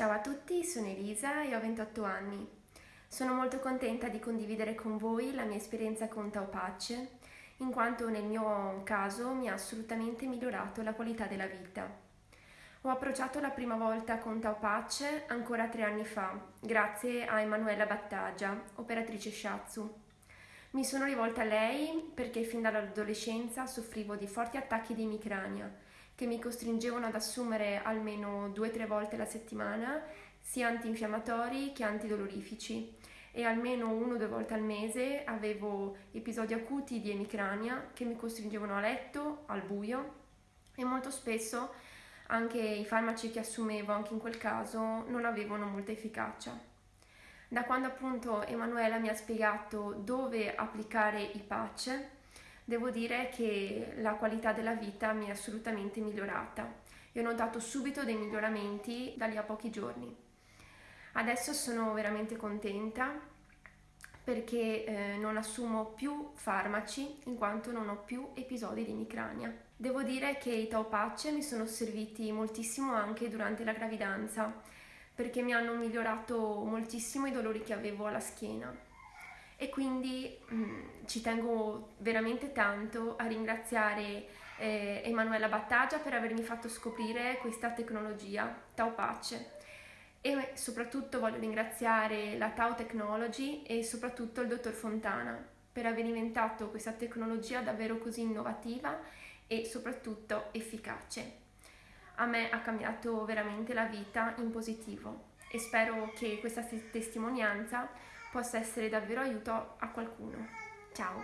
Ciao a tutti, sono Elisa e ho 28 anni. Sono molto contenta di condividere con voi la mia esperienza con Taupace, in quanto nel mio caso mi ha assolutamente migliorato la qualità della vita. Ho approcciato la prima volta con Taupace ancora tre anni fa, grazie a Emanuela Battagia, operatrice Shatsu. Mi sono rivolta a lei perché fin dall'adolescenza soffrivo di forti attacchi di emicrania che mi costringevano ad assumere almeno due o tre volte alla settimana sia antinfiammatori che antidolorifici e almeno uno o due volte al mese avevo episodi acuti di emicrania che mi costringevano a letto, al buio e molto spesso anche i farmaci che assumevo anche in quel caso non avevano molta efficacia. Da quando appunto Emanuela mi ha spiegato dove applicare i patch, devo dire che la qualità della vita mi è assolutamente migliorata e ho notato subito dei miglioramenti da lì a pochi giorni. Adesso sono veramente contenta perché eh, non assumo più farmaci in quanto non ho più episodi di emicrania. Devo dire che i taupacce mi sono serviti moltissimo anche durante la gravidanza perché mi hanno migliorato moltissimo i dolori che avevo alla schiena e quindi mh, mm, ci tengo veramente tanto a ringraziare eh, Emanuela Battagia per avermi fatto scoprire questa tecnologia Tau Pace e soprattutto voglio ringraziare la Tau Technology e soprattutto il dottor Fontana per aver inventato questa tecnologia davvero così innovativa e soprattutto efficace. A me ha cambiato veramente la vita in positivo e spero che questa testimonianza possa essere davvero aiuto a qualcuno. Ciao!